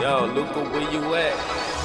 Yo, Luca, where you at?